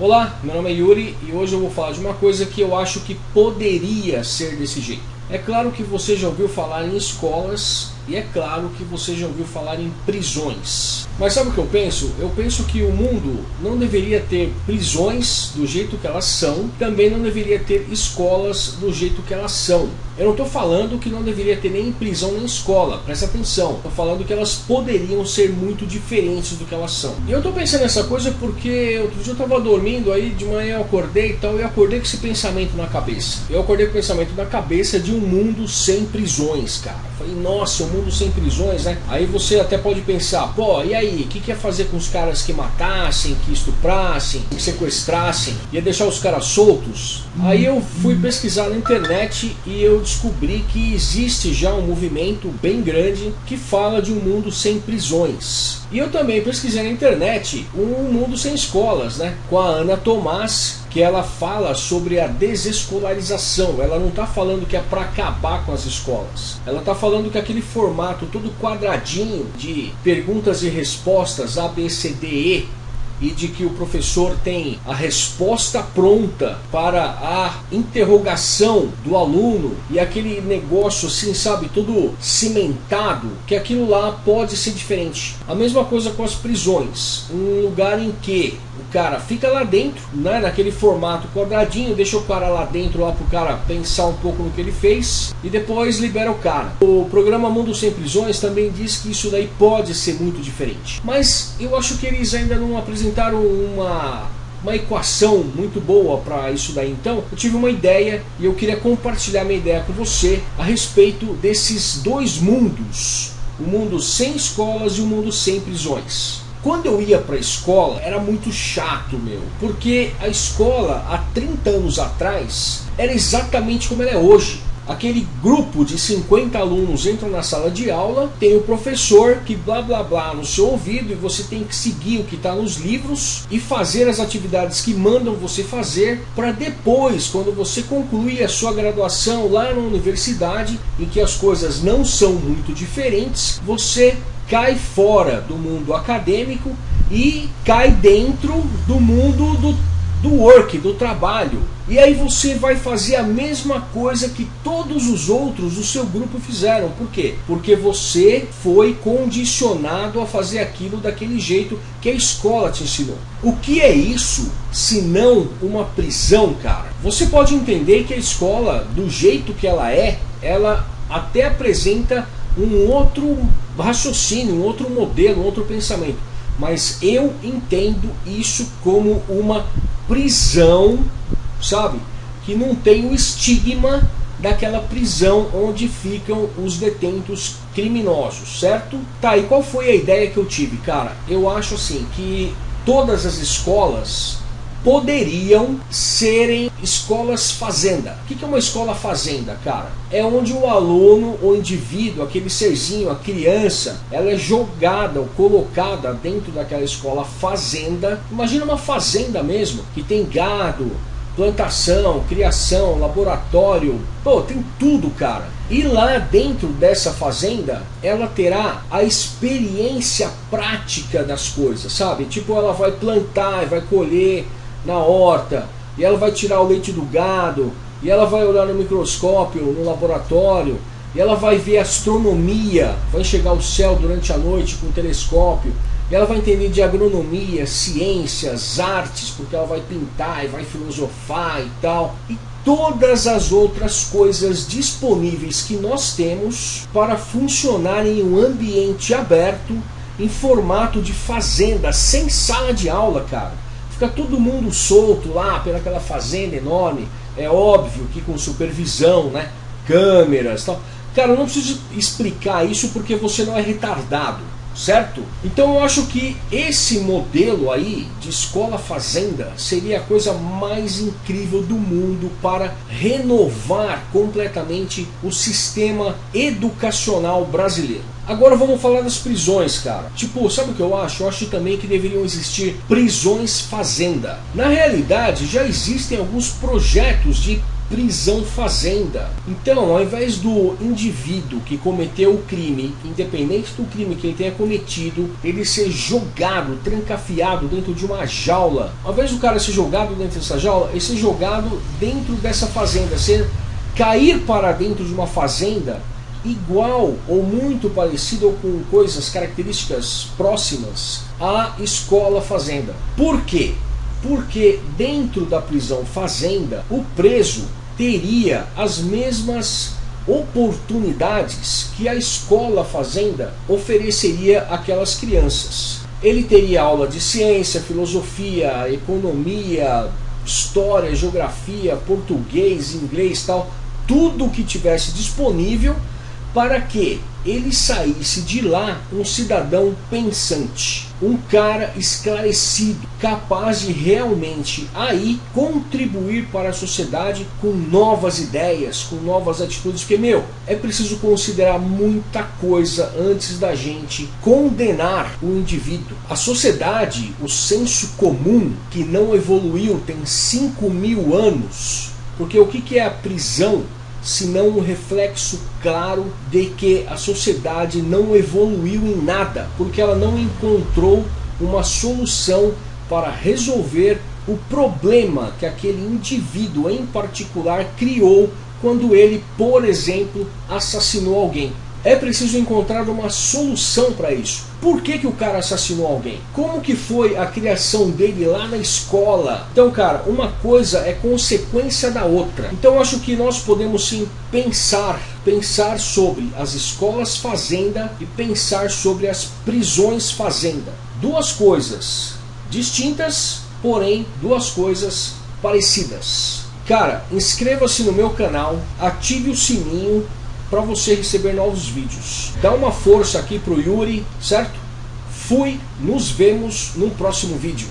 Olá, meu nome é Yuri e hoje eu vou falar de uma coisa que eu acho que poderia ser desse jeito. É claro que você já ouviu falar em escolas e é claro que você já ouviu falar em prisões. Mas sabe o que eu penso? Eu penso que o mundo não deveria ter prisões do jeito que elas são, também não deveria ter escolas do jeito que elas são. Eu não estou falando que não deveria ter nem prisão nem escola, presta atenção. Estou falando que elas poderiam ser muito diferentes do que elas são. E eu estou pensando nessa coisa porque outro dia eu estava dormindo, aí de manhã eu acordei e tal, e acordei com esse pensamento na cabeça. Eu acordei com o pensamento na cabeça de um mundo sem prisões, cara. Falei, nossa, um mundo sem prisões, né? Aí você até pode pensar, pô, e aí, o que, que ia fazer com os caras que matassem, que estuprassem, que sequestrassem? Ia deixar os caras soltos? Aí eu fui pesquisar na internet e eu descobri que existe já um movimento bem grande que fala de um mundo sem prisões. E eu também pesquisei na internet um mundo sem escolas, né? Com a Ana Tomás, que ela fala sobre a desescolarização. Ela não está falando que é para acabar com as escolas. Ela está falando que aquele formato todo quadradinho de perguntas e respostas A, B, C, D, E e de que o professor tem a resposta pronta para a interrogação do aluno e aquele negócio assim, sabe, todo cimentado, que aquilo lá pode ser diferente. A mesma coisa com as prisões, um lugar em que o cara fica lá dentro, né, naquele formato quadradinho, deixa o cara lá dentro lá pro cara pensar um pouco no que ele fez e depois libera o cara. O programa Mundo Sem Prisões também diz que isso daí pode ser muito diferente. Mas eu acho que eles ainda não apresentaram uma uma equação muito boa para isso daí. Então, eu tive uma ideia e eu queria compartilhar minha ideia com você a respeito desses dois mundos, o mundo sem escolas e o mundo sem prisões. Quando eu ia para a escola era muito chato, meu, porque a escola há 30 anos atrás era exatamente como ela é hoje. Aquele grupo de 50 alunos entram na sala de aula, tem o professor que blá blá blá no seu ouvido e você tem que seguir o que está nos livros e fazer as atividades que mandam você fazer para depois, quando você concluir a sua graduação lá na universidade, em que as coisas não são muito diferentes, você cai fora do mundo acadêmico e cai dentro do mundo do, do work, do trabalho. E aí você vai fazer a mesma coisa que todos os outros do seu grupo fizeram. Por quê? Porque você foi condicionado a fazer aquilo daquele jeito que a escola te ensinou. O que é isso se não uma prisão, cara? Você pode entender que a escola, do jeito que ela é, ela até apresenta um outro raciocínio, um outro modelo, um outro pensamento. Mas eu entendo isso como uma prisão, sabe? Que não tem o estigma daquela prisão onde ficam os detentos criminosos, certo? Tá, e qual foi a ideia que eu tive? Cara, eu acho assim que todas as escolas poderiam serem escolas fazenda. O que é uma escola fazenda, cara? É onde o aluno, o indivíduo, aquele serzinho, a criança, ela é jogada ou colocada dentro daquela escola fazenda. Imagina uma fazenda mesmo, que tem gado, plantação, criação, laboratório, pô, tem tudo, cara. E lá dentro dessa fazenda, ela terá a experiência prática das coisas, sabe? Tipo, ela vai plantar, vai colher, na horta, e ela vai tirar o leite do gado, e ela vai olhar no microscópio, no laboratório, e ela vai ver astronomia, vai enxergar o céu durante a noite com o telescópio, e ela vai entender de agronomia, ciências, artes, porque ela vai pintar e vai filosofar e tal. E todas as outras coisas disponíveis que nós temos para funcionar em um ambiente aberto, em formato de fazenda, sem sala de aula, cara. Fica todo mundo solto lá pelaquela fazenda enorme. É óbvio que com supervisão, né? Câmeras tal. Cara, eu não preciso explicar isso porque você não é retardado, certo? Então eu acho que esse modelo aí de escola fazenda seria a coisa mais incrível do mundo para renovar completamente o sistema educacional brasileiro. Agora vamos falar das prisões, cara. Tipo, sabe o que eu acho? Eu acho também que deveriam existir prisões fazenda. Na realidade, já existem alguns projetos de prisão fazenda. Então, ao invés do indivíduo que cometeu o crime, independente do crime que ele tenha cometido, ele ser jogado, trancafiado dentro de uma jaula, ao invés do cara ser jogado dentro dessa jaula, ele ser jogado dentro dessa fazenda, ser cair para dentro de uma fazenda igual ou muito parecido ou com coisas, características próximas à escola fazenda. Por quê? Porque dentro da prisão fazenda, o preso teria as mesmas oportunidades que a escola fazenda ofereceria àquelas crianças. Ele teria aula de ciência, filosofia, economia, história, geografia, português, inglês, tal, tudo que tivesse disponível para que ele saísse de lá um cidadão pensante, um cara esclarecido, capaz de realmente aí contribuir para a sociedade com novas ideias, com novas atitudes, porque meu, é preciso considerar muita coisa antes da gente condenar o indivíduo. A sociedade, o senso comum que não evoluiu tem 5 mil anos, porque o que é a prisão? Senão um reflexo claro de que a sociedade não evoluiu em nada, porque ela não encontrou uma solução para resolver o problema que aquele indivíduo em particular criou quando ele, por exemplo, assassinou alguém. É preciso encontrar uma solução para isso. Por que, que o cara assassinou alguém? Como que foi a criação dele lá na escola? Então, cara, uma coisa é consequência da outra. Então, acho que nós podemos sim pensar, pensar sobre as escolas fazenda e pensar sobre as prisões fazenda. Duas coisas distintas, porém duas coisas parecidas. Cara, inscreva-se no meu canal, ative o sininho para você receber novos vídeos. Dá uma força aqui pro Yuri, certo? Fui, nos vemos no próximo vídeo.